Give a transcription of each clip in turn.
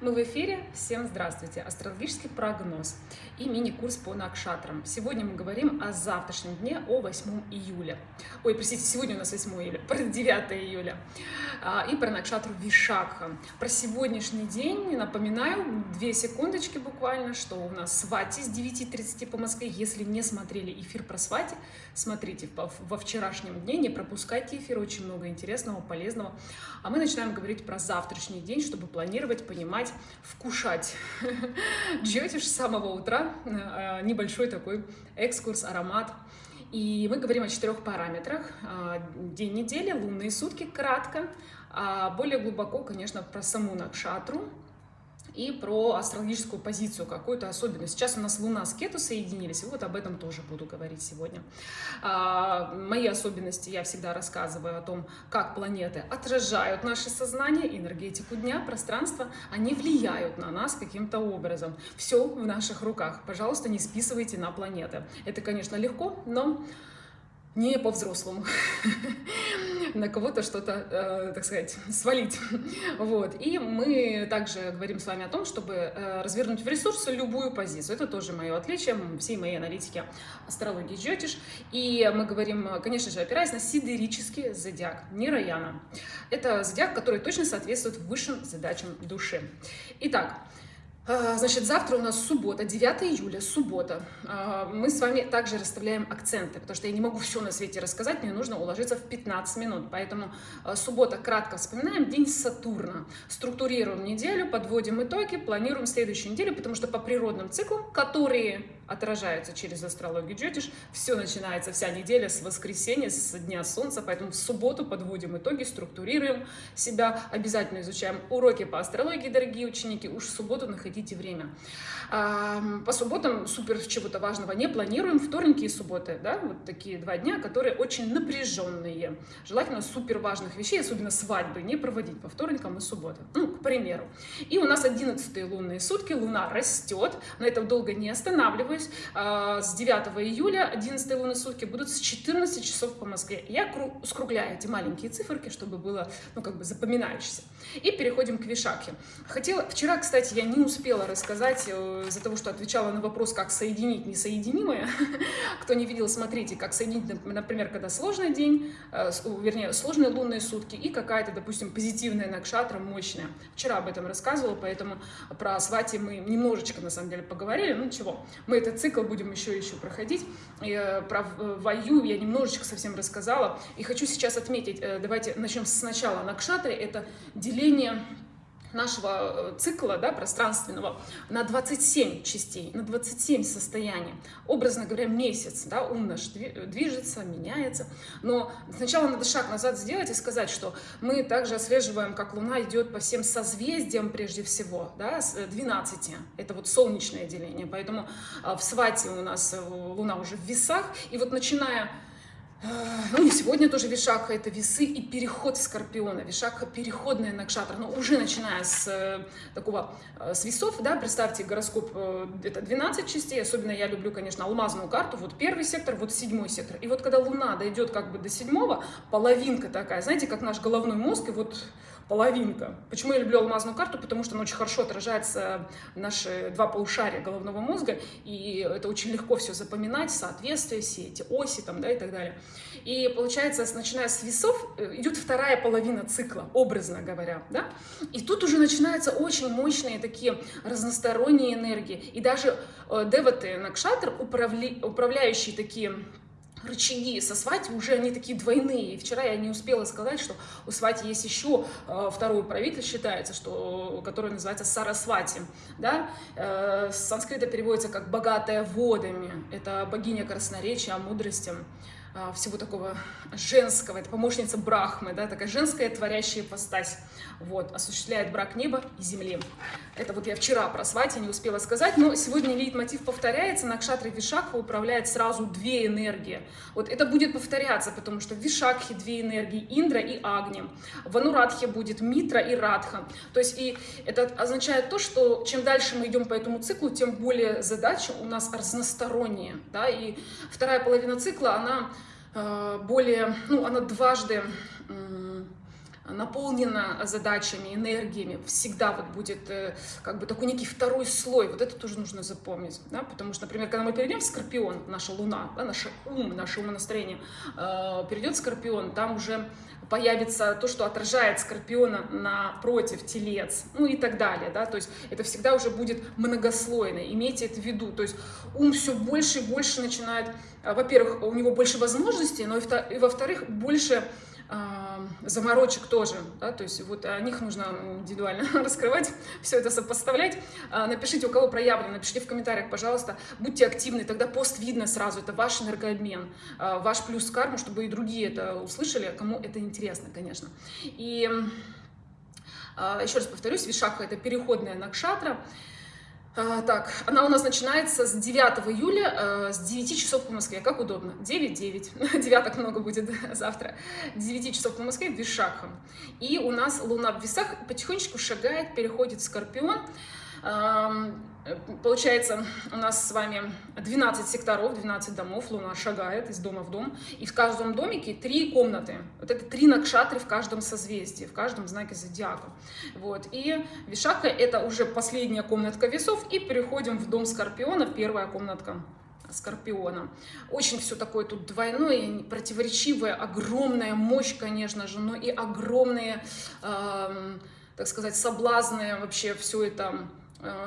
Мы в эфире. Всем здравствуйте. Астрологический прогноз и мини-курс по накшатрам. Сегодня мы говорим о завтрашнем дне, о 8 июля. Ой, простите, сегодня у нас 8 июля, про 9 июля. А, и про накшатру Вишакха. Про сегодняшний день напоминаю, две секундочки буквально, что у нас свати с 9.30 по Москве. Если не смотрели эфир про свати, смотрите во вчерашнем дне, не пропускайте эфир, очень много интересного, полезного. А мы начинаем говорить про завтрашний день, чтобы планировать, понимать, вкушать. Джотиш с самого утра, э, небольшой такой экскурс, аромат. И мы говорим о четырех параметрах. Э, день недели, лунные сутки, кратко. А более глубоко, конечно, про саму Накшатру, и про астрологическую позицию, какую-то особенность. Сейчас у нас Луна с Кету соединились, и вот об этом тоже буду говорить сегодня. А, мои особенности я всегда рассказываю о том, как планеты отражают наше сознание, энергетику дня, пространство, они влияют на нас каким-то образом. Все в наших руках. Пожалуйста, не списывайте на планеты. Это, конечно, легко, но не по-взрослому, на кого-то что-то, э, так сказать, свалить. Вот. И мы также говорим с вами о том, чтобы э, развернуть в ресурсы любую позицию. Это тоже мое отличие всей моей аналитики астрологии Джотиш. И мы говорим, конечно же, опираясь на сидерический зодиак, не Раяна. Это зодиак, который точно соответствует высшим задачам души. Итак, значит, завтра у нас суббота, 9 июля, суббота. А, мы с вами также расставляем акценты, потому что я не могу все на свете рассказать, мне нужно уложиться в 15 минут. Поэтому а, суббота, кратко вспоминаем, день Сатурна. Структурируем неделю, подводим итоги, планируем следующую неделю, потому что по природным циклам, которые отражаются через астрологию Джотиш, все начинается, вся неделя с воскресенья, с дня солнца, поэтому в субботу подводим итоги, структурируем себя, обязательно изучаем уроки по астрологии, дорогие ученики, уж в субботу находите время. По субботам супер чего-то важного не планируем. Вторники и субботы, да, вот такие два дня, которые очень напряженные. Желательно супер важных вещей, особенно свадьбы, не проводить по вторникам и субботам. Ну, к примеру. И у нас 11 лунные сутки, луна растет, на этом долго не останавливаюсь. А, с 9 июля 11 лунные сутки будут с 14 часов по Москве. Я скругляю эти маленькие циферки, чтобы было, ну, как бы запоминающееся. И переходим к Вишаке. Хотела, вчера, кстати, я не успела рассказать э, из-за того, что отвечала на вопрос, как соединить несоединимое. Кто не видел, смотрите, как соединить, например, когда сложный день, э, вернее, сложные лунные сутки и какая-то, допустим, позитивная накшатра, мощная. Вчера об этом рассказывала, поэтому про свати мы немножечко, на самом деле, поговорили. Ну, чего, мы этот цикл будем еще еще проходить. И, э, про Ваю я немножечко совсем рассказала. И хочу сейчас отметить, давайте начнем сначала. Накшатры — это деление нашего э, цикла да, пространственного на 27 частей, на 27 состояний. Образно говоря, месяц, да, ум наш движется, меняется. Но сначала надо шаг назад сделать и сказать, что мы также отслеживаем, как Луна идет по всем созвездиям прежде всего, да, с 12. Э, Это вот солнечное деление. Поэтому э, в Свате у нас Луна уже в весах. И вот начиная ну и сегодня тоже Вишакха – это весы и переход Скорпиона. Вишакха – переходная накшатра, но уже начиная с э, такого, э, с весов, да, представьте, гороскоп э, – это 12 частей, особенно я люблю, конечно, алмазную карту, вот первый сектор, вот седьмой сектор. И вот когда Луна дойдет как бы до седьмого, половинка такая, знаете, как наш головной мозг, и вот половинка. Почему я люблю алмазную карту? Потому что она очень хорошо отражается наши два полушария головного мозга, и это очень легко все запоминать, соответствие, все эти оси там, да, и так далее. И получается, начиная с весов, э, идет вторая половина цикла, образно говоря, да, и тут уже начинаются очень мощные такие разносторонние энергии, и даже э, деваты Накшатр, управля... управляющие такие рычаги со свати уже они такие двойные. И вчера я не успела сказать, что у свати есть еще э, второй правитель, считается, что, который называется Сарасвати. Да? С санскрита переводится как «богатая водами». Это богиня красноречия, мудрости. А, всего такого женского, это помощница Брахмы, да, такая женская творящая постась, вот, осуществляет брак неба и земли. Это вот я вчера про свати не успела сказать, но сегодня лейтмотив повторяется, на Кшатре Вишакха управляет сразу две энергии. Вот это будет повторяться, потому что в Вишакхе две энергии, Индра и Агни, в Анурадхе будет Митра и Радха. То есть и это означает то, что чем дальше мы идем по этому циклу, тем более задачи у нас разносторонние, да, и вторая половина цикла, она более, ну, она дважды наполнена задачами, энергиями, всегда вот будет э, как бы такой некий второй слой, вот это тоже нужно запомнить, да, потому что, например, когда мы перейдем в Скорпион, наша Луна, да, наш ум, наше умонастроение э, перейдет в Скорпион, там уже появится то, что отражает Скорпиона напротив Телец, ну и так далее, да, то есть это всегда уже будет многослойно, имейте это в виду, то есть ум все больше и больше начинает, э, во-первых, у него больше возможностей, но и во-вторых, больше заморочек тоже, да, то есть вот о них нужно индивидуально раскрывать, все это сопоставлять. А, напишите, у кого проявлено, напишите в комментариях, пожалуйста, будьте активны, тогда пост видно сразу, это ваш энергообмен, а, ваш плюс карму, чтобы и другие это услышали, кому это интересно, конечно. И а, еще раз повторюсь, Вишакха – это переходная накшатра, так, она у нас начинается с 9 июля, э, с 9 часов по Москве. Как удобно. 9-9. Девяток много будет завтра. 9 часов по Москве в Вишакхам. И у нас Луна в весах потихонечку шагает, переходит в Скорпион. Получается, у нас с вами 12 секторов, 12 домов, Луна шагает из дома в дом, и в каждом домике три комнаты. Вот это три накшатры в каждом созвездии, в каждом знаке зодиака. Вот. И Вишака — это уже последняя комнатка весов, и переходим в дом Скорпиона, первая комнатка Скорпиона. Очень все такое тут двойное, противоречивое, огромная мощь, конечно же, но и огромные, э, так сказать, соблазны вообще все это Э,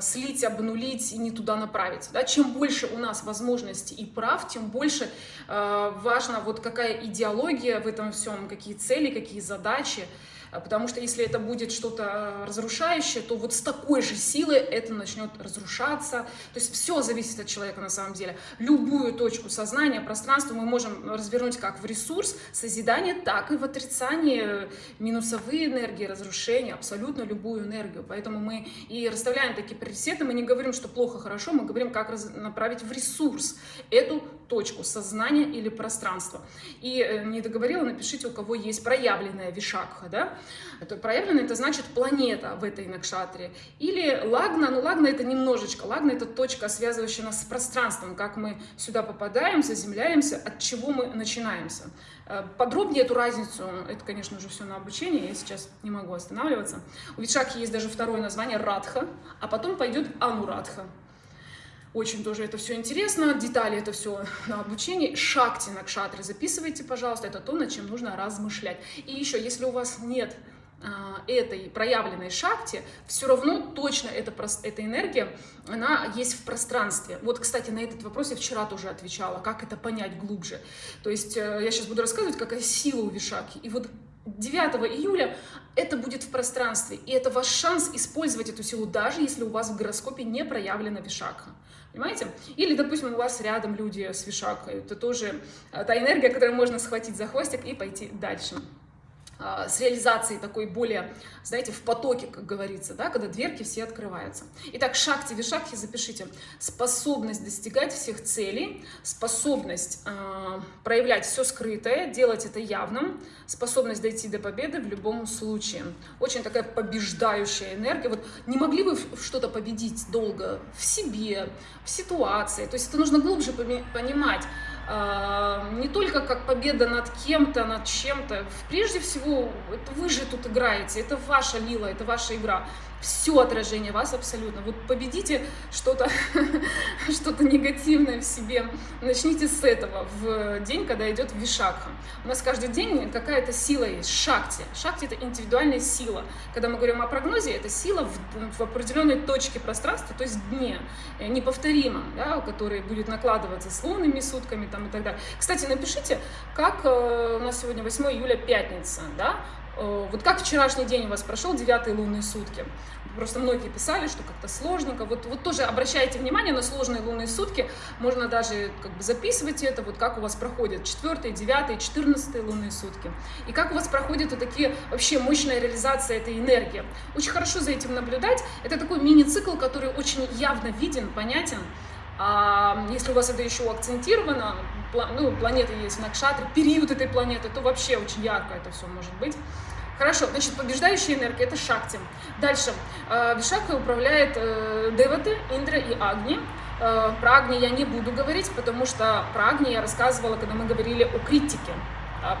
слить, обнулить и не туда направить. Да? Чем больше у нас возможностей и прав, тем больше э, важно, вот какая идеология в этом всем, какие цели, какие задачи, потому что если это будет что-то а, разрушающее, то вот с такой же силой это начнет разрушаться. То есть все зависит от человека на самом деле. Любую точку сознания, пространства мы можем развернуть как в ресурс созидания, так и в отрицание, минусовые энергии, разрушения, абсолютно любую энергию. Поэтому мы и расставляем такие приоритеты, мы не говорим, что плохо, хорошо, мы говорим, как направить в ресурс эту точку сознания или пространства. И э, не договорила, напишите, у кого есть проявленная вишакха, да? Это проявлено, это значит планета в этой накшатре. Или лагна, ну лагна это немножечко, лагна это точка, связывающая нас с пространством, как мы сюда попадаем, заземляемся, от чего мы начинаемся. Э, подробнее эту разницу, это, конечно, уже все на обучение, я сейчас не могу останавливаться. У Вишакхи есть даже второе название Радха, а потом пойдет Анурадха. Очень тоже это все интересно, детали это все на обучении. Шакти на кшатры записывайте, пожалуйста, это то, над чем нужно размышлять. И еще, если у вас нет а, этой проявленной шакти, все равно точно эта, эта энергия, она есть в пространстве. Вот, кстати, на этот вопрос я вчера тоже отвечала, как это понять глубже. То есть э, я сейчас буду рассказывать, какая сила у Вишаки. И вот 9 июля это будет в пространстве, и это ваш шанс использовать эту силу, даже если у вас в гороскопе не проявлена Вишакха. Понимаете? Или, допустим, у вас рядом люди с вишакой. Это тоже э, та энергия, которую можно схватить за хвостик и пойти дальше. А, с реализацией такой более, знаете, в потоке, как говорится, да, когда дверки все открываются. Итак, шахти, вишакхи запишите. Способность достигать всех целей, способность э, проявлять все скрытое, делать это явным, способность дойти до победы в любом случае. Очень такая побеждающая энергия. Вот не могли вы что-то победить долго в себе, в ситуации. То есть это нужно глубже понимать не только как победа над кем-то, над чем-то. Прежде всего, это вы же тут играете, это ваша лила, это ваша игра все отражение вас абсолютно. Вот победите что-то что, -то, негативное в себе. Начните с этого в день, когда идет вишакха. У нас каждый день какая-то сила есть, шакти. Шакти — это индивидуальная сила. Когда мы говорим о прогнозе, это сила в, в определенной точке пространства, то есть дне, э, неповторимом, да, который будет накладываться с лунными сутками там, и так далее. Кстати, напишите, как э, у нас сегодня 8 июля, пятница, да, вот как вчерашний день у вас прошел, девятые лунные сутки? Просто многие писали, что как-то сложненько. Вот, вот тоже обращайте внимание на сложные лунные сутки. Можно даже как бы записывать это, вот как у вас проходят четвертые, девятые, четырнадцатые лунные сутки. И как у вас проходят вот такие вообще мощная реализация этой энергии. Очень хорошо за этим наблюдать. Это такой мини-цикл, который очень явно виден, понятен. А если у вас это еще акцентировано, ну, планеты есть в Накшатре, период этой планеты, то вообще очень ярко это все может быть. Хорошо, значит, побеждающая энергия – это Шакти. Дальше. Э, Вишакой управляет э, Деваты, Индра и Агни. Э, про Агни я не буду говорить, потому что про Агни я рассказывала, когда мы говорили о критике.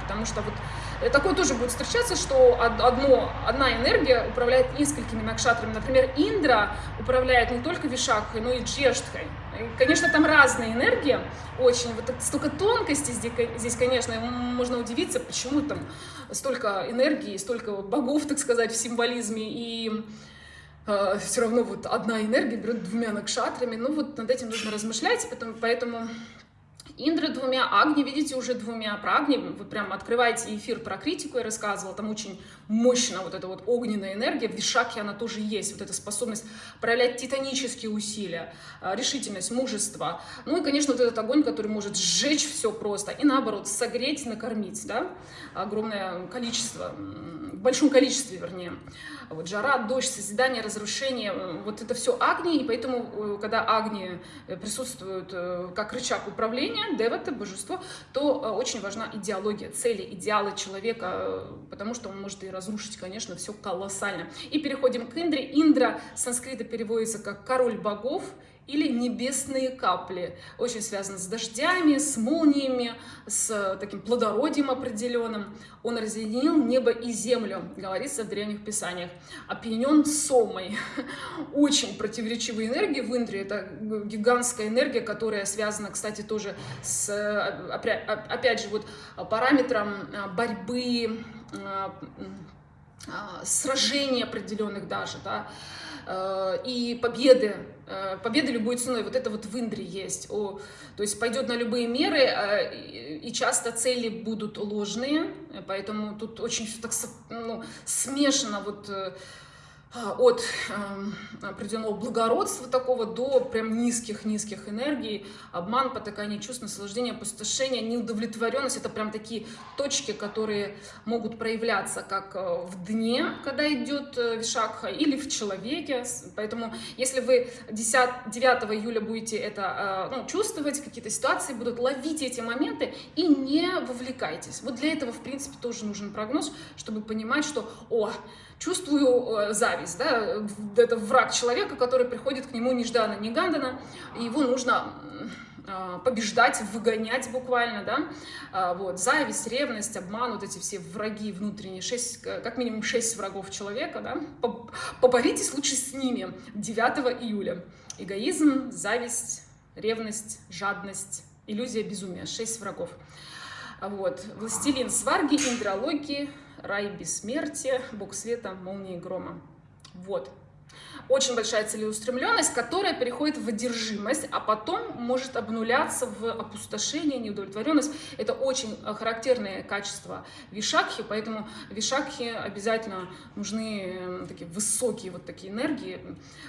Потому что вот такое тоже будет встречаться, что одно, одна энергия управляет несколькими накшатрами. Например, Индра управляет не только Вишакхой, но и Джештхой. Конечно, там разные энергии, очень, вот столько тонкостей здесь, здесь, конечно, можно удивиться, почему там столько энергии, столько богов, так сказать, в символизме, и э, все равно вот одна энергия берет двумя накшатрами, ну вот над этим нужно размышлять, поэтому, поэтому Индра двумя, Агни, видите, уже двумя. Про Агни вы прям открываете эфир про критику, я рассказывала, там очень мощно вот эта вот огненная энергия, в Вишаке она тоже есть, вот эта способность проявлять титанические усилия, а, решительность, мужество. Ну и, конечно, вот этот огонь, который может сжечь все просто, и наоборот, согреть, накормить, да, огромное количество, в большом количестве, вернее. Вот жара, дождь, созидание, разрушение, вот это все Агни, и поэтому, э, когда Агни э, присутствуют э, как рычаг управления, девата, божество, то очень важна идеология, цели, идеалы человека, потому что он может и разрушить, конечно, все колоссально. И переходим к Индре. Индра с санскрита переводится как король богов, или небесные капли. Очень связано с дождями, с молниями, с таким плодородием определенным. Он разъединил небо и землю, говорится в древних писаниях. Опьянен сомой. Очень противоречивые энергии в Индре. Это гигантская энергия, которая связана, кстати, тоже с, опять же, вот параметром борьбы, сражений определенных даже, да, Э, и победы, э, победы любой ценой, вот это вот в Индре есть, о, то есть пойдет на любые меры, э, и часто цели будут ложные, поэтому тут очень так ну, смешано. Вот а, от э, определенного благородства такого до прям низких-низких энергий, обман, потакание чувств, наслаждение, опустошение, неудовлетворенность. Это прям такие точки, которые могут проявляться как э, в дне, когда идет э, вишакха, или в человеке. Поэтому если вы 10, 9 июля будете это э, ну, чувствовать, какие-то ситуации будут, ловить эти моменты и не вовлекайтесь. Вот для этого, в принципе, тоже нужен прогноз, чтобы понимать, что, о, чувствую э, зависть, да, это враг человека, который приходит к нему нежданно-негаданно, и его нужно а, побеждать, выгонять буквально, да, а, вот, зависть, ревность, обман, вот эти все враги внутренние, шесть, как минимум шесть врагов человека, да, поборитесь лучше с ними 9 июля. Эгоизм, зависть, ревность, жадность, иллюзия безумия, шесть врагов. Вот, властелин сварги, индрологии, рай бессмертия, бог света, молнии грома. Вот. Очень большая целеустремленность, которая переходит в одержимость, а потом может обнуляться в опустошение, неудовлетворенность. Это очень э, характерные качества вишакхи, поэтому вишакхи обязательно нужны э, такие высокие вот такие энергии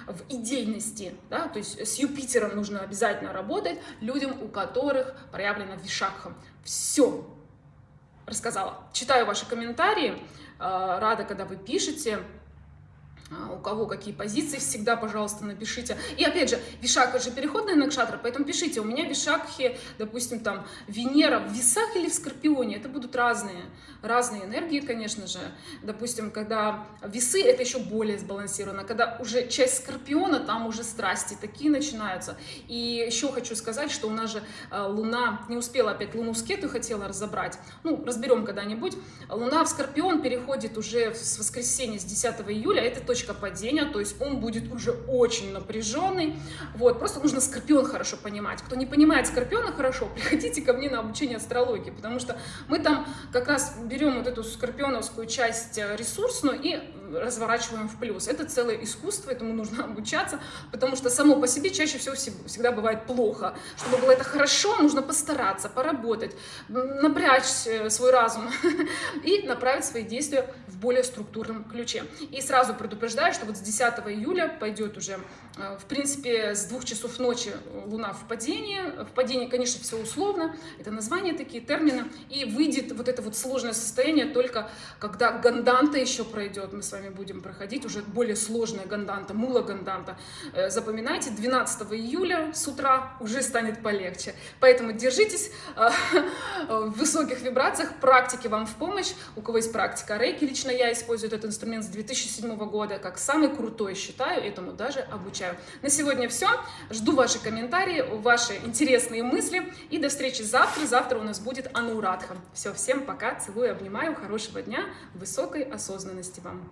в идейности. Да? То есть с Юпитером нужно обязательно работать людям, у которых проявлена вишакха. Все, рассказала. Читаю ваши комментарии, э, рада, когда вы пишете. А, у кого какие позиции, всегда, пожалуйста, напишите. И опять же, Вишака же переходная накшатра, поэтому пишите, у меня Вишакхи, допустим, там, Венера в весах или в Скорпионе, это будут разные, разные энергии, конечно же. Допустим, когда весы, это еще более сбалансировано, когда уже часть Скорпиона, там уже страсти такие начинаются. И еще хочу сказать, что у нас же а, Луна, не успела опять Луну в хотела разобрать, ну, разберем когда-нибудь. Луна в Скорпион переходит уже с воскресенья, с 10 июля, это точно точка падения, то есть он будет уже очень напряженный. Вот, просто нужно Скорпион хорошо понимать. Кто не понимает Скорпиона хорошо, приходите ко мне на обучение астрологии, потому что мы там как раз берем вот эту скорпионовскую часть э, ресурсную и разворачиваем в плюс. Это целое искусство, этому нужно обучаться, потому что само по себе чаще всего всегда бывает плохо. Чтобы было это хорошо, нужно постараться, поработать, напрячь э, свой разум и направить свои действия в более структурном ключе. И сразу предупреждаю, что вот с 10 июля пойдет уже, в принципе, с двух часов ночи Луна в падении. В падении, конечно, все условно, это названия такие, термины. И выйдет вот это вот сложное состояние только когда Ганданта еще пройдет. Мы с вами будем проходить уже более сложная ганданта, мула ганданта. Э, запоминайте, 12 июля с утра уже станет полегче. Поэтому держитесь э, в высоких вибрациях, практики вам в помощь. У кого есть практика рейки, лично я использую этот инструмент с 2007 года, как самый крутой считаю, этому даже обучаю. На сегодня все. Жду ваши комментарии, ваши интересные мысли. И до встречи завтра. Завтра у нас будет Анурадха. Все, всем пока, целую, обнимаю, хорошего дня, высокой осознанности вам.